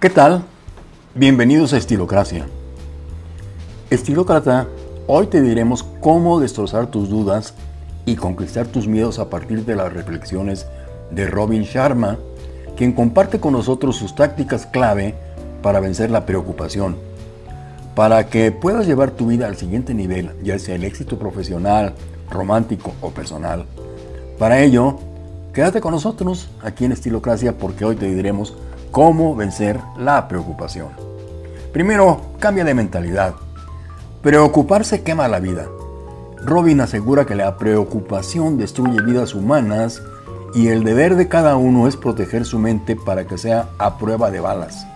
¿Qué tal? Bienvenidos a Estilocracia. Estilócrata, hoy te diremos cómo destrozar tus dudas y conquistar tus miedos a partir de las reflexiones de Robin Sharma, quien comparte con nosotros sus tácticas clave para vencer la preocupación, para que puedas llevar tu vida al siguiente nivel, ya sea el éxito profesional, romántico o personal. Para ello, quédate con nosotros aquí en Estilocracia porque hoy te diremos cómo vencer la preocupación. Primero, cambia de mentalidad. Preocuparse quema la vida. Robin asegura que la preocupación destruye vidas humanas y el deber de cada uno es proteger su mente para que sea a prueba de balas.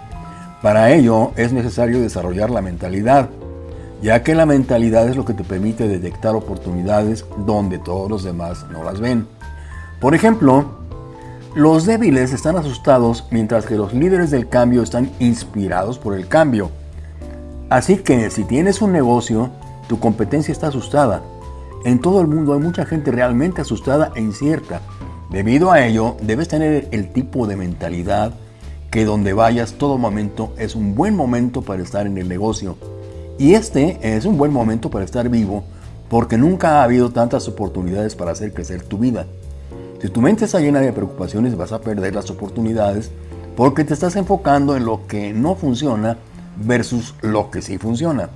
Para ello es necesario desarrollar la mentalidad, ya que la mentalidad es lo que te permite detectar oportunidades donde todos los demás no las ven. Por ejemplo, los débiles están asustados mientras que los líderes del cambio están inspirados por el cambio. Así que si tienes un negocio, tu competencia está asustada. En todo el mundo hay mucha gente realmente asustada e incierta. Debido a ello, debes tener el tipo de mentalidad que donde vayas todo momento es un buen momento para estar en el negocio. Y este es un buen momento para estar vivo porque nunca ha habido tantas oportunidades para hacer crecer tu vida. Si tu mente está llena de preocupaciones vas a perder las oportunidades porque te estás enfocando en lo que no funciona versus lo que sí funciona.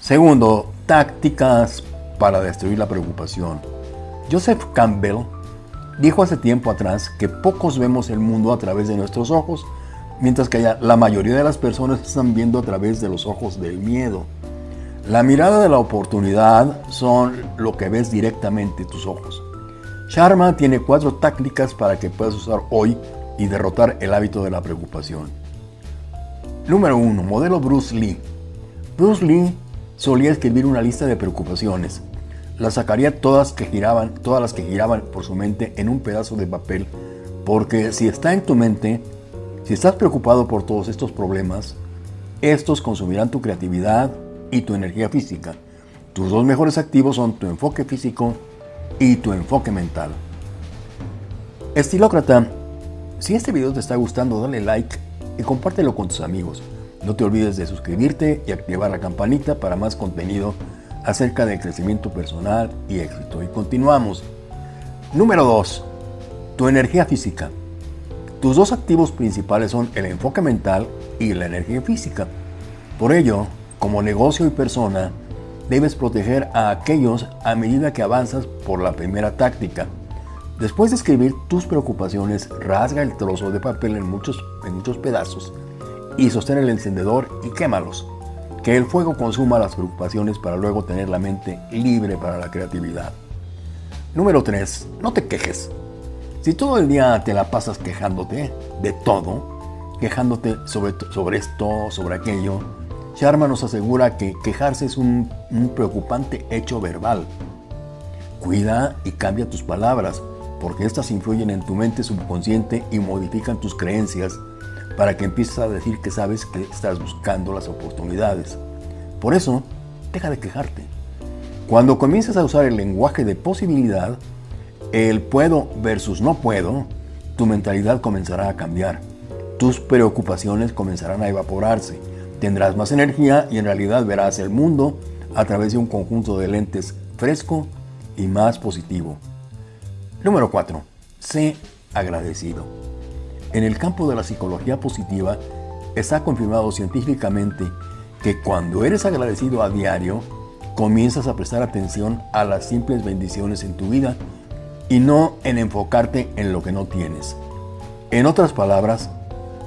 Segundo, tácticas para destruir la preocupación. Joseph Campbell dijo hace tiempo atrás que pocos vemos el mundo a través de nuestros ojos, mientras que la mayoría de las personas están viendo a través de los ojos del miedo. La mirada de la oportunidad son lo que ves directamente tus ojos. Sharma tiene cuatro tácticas para que puedas usar hoy y derrotar el hábito de la preocupación. Número 1. Modelo Bruce Lee. Bruce Lee solía escribir una lista de preocupaciones. Las sacaría todas, que giraban, todas las que giraban por su mente en un pedazo de papel, porque si está en tu mente, si estás preocupado por todos estos problemas, estos consumirán tu creatividad y tu energía física. Tus dos mejores activos son tu enfoque físico y tu enfoque mental. Estilócrata, si este video te está gustando, dale like y compártelo con tus amigos. No te olvides de suscribirte y activar la campanita para más contenido acerca del crecimiento personal y éxito. Y continuamos. Número 2. Tu energía física. Tus dos activos principales son el enfoque mental y la energía física. Por ello, como negocio y persona, debes proteger a aquellos a medida que avanzas por la primera táctica. Después de escribir tus preocupaciones, rasga el trozo de papel en muchos, en muchos pedazos y sostén el encendedor y quémalos. Que el fuego consuma las preocupaciones para luego tener la mente libre para la creatividad. Número 3. No te quejes. Si todo el día te la pasas quejándote de todo, quejándote sobre, sobre esto, sobre aquello, Sharma nos asegura que quejarse es un, preocupante hecho verbal. Cuida y cambia tus palabras, porque éstas influyen en tu mente subconsciente y modifican tus creencias para que empieces a decir que sabes que estás buscando las oportunidades. Por eso, deja de quejarte. Cuando comiences a usar el lenguaje de posibilidad, el puedo versus no puedo, tu mentalidad comenzará a cambiar. Tus preocupaciones comenzarán a evaporarse Tendrás más energía y en realidad verás el mundo a través de un conjunto de lentes fresco y más positivo. Número 4. Sé agradecido. En el campo de la psicología positiva está confirmado científicamente que cuando eres agradecido a diario, comienzas a prestar atención a las simples bendiciones en tu vida y no en enfocarte en lo que no tienes. En otras palabras,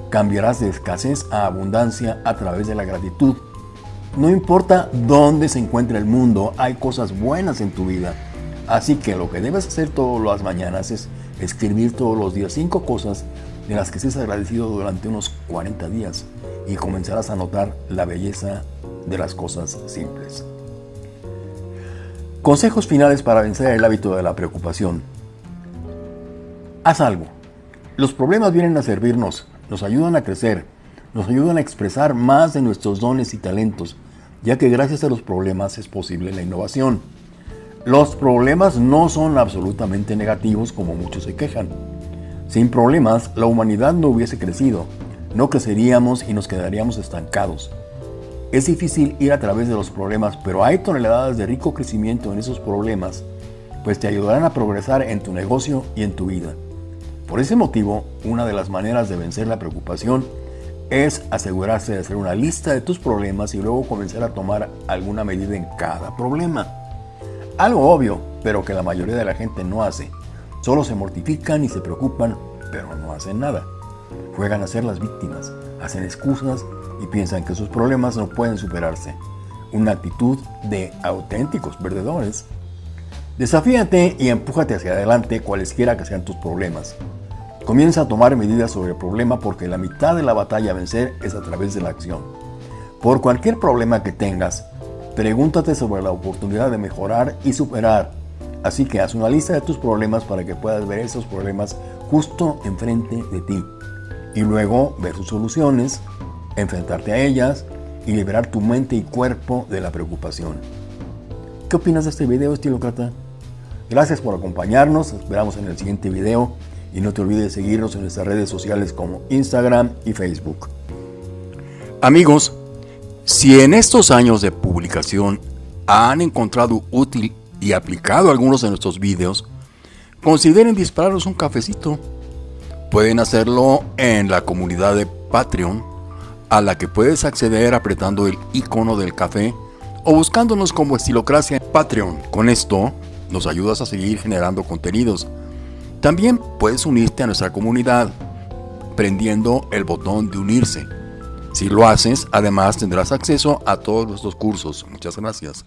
Cambiarás de escasez a abundancia a través de la gratitud. No importa dónde se encuentre el mundo, hay cosas buenas en tu vida. Así que lo que debes hacer todas las mañanas es escribir todos los días cinco cosas de las que estés agradecido durante unos 40 días y comenzarás a notar la belleza de las cosas simples. Consejos finales para vencer el hábito de la preocupación. Haz algo. Los problemas vienen a servirnos nos ayudan a crecer, nos ayudan a expresar más de nuestros dones y talentos, ya que gracias a los problemas es posible la innovación. Los problemas no son absolutamente negativos como muchos se quejan. Sin problemas, la humanidad no hubiese crecido. no creceríamos y nos quedaríamos estancados. Es difícil ir a través de los problemas, pero hay toneladas de rico crecimiento en esos problemas, pues te ayudarán a progresar en tu negocio y en tu vida. Por ese motivo, una de las maneras de vencer la preocupación es asegurarse de hacer una lista de tus problemas y luego comenzar a tomar alguna medida en cada problema. Algo obvio, pero que la mayoría de la gente no hace. Solo se mortifican y se preocupan, pero no hacen nada. Juegan a ser las víctimas, hacen excusas y piensan que sus problemas no pueden superarse. Una actitud de auténticos perdedores. Desafíate y empújate hacia adelante cualesquiera que sean tus problemas. Comienza a tomar medidas sobre el problema porque la mitad de la batalla a vencer es a través de la acción. Por cualquier problema que tengas, pregúntate sobre la oportunidad de mejorar y superar. Así que haz una lista de tus problemas para que puedas ver esos problemas justo enfrente de ti. Y luego ver sus soluciones, enfrentarte a ellas y liberar tu mente y cuerpo de la preocupación. ¿Qué opinas de este video, estilócrata? Gracias por acompañarnos, esperamos en el siguiente video y no te olvides seguirnos en nuestras redes sociales como Instagram y Facebook. Amigos, si en estos años de publicación han encontrado útil y aplicado algunos de nuestros videos, consideren dispararnos un cafecito. Pueden hacerlo en la comunidad de Patreon, a la que puedes acceder apretando el icono del café o buscándonos como Estilocracia en Patreon. Con esto nos ayudas a seguir generando contenidos también puedes unirte a nuestra comunidad prendiendo el botón de unirse. Si lo haces, además tendrás acceso a todos nuestros cursos. Muchas gracias.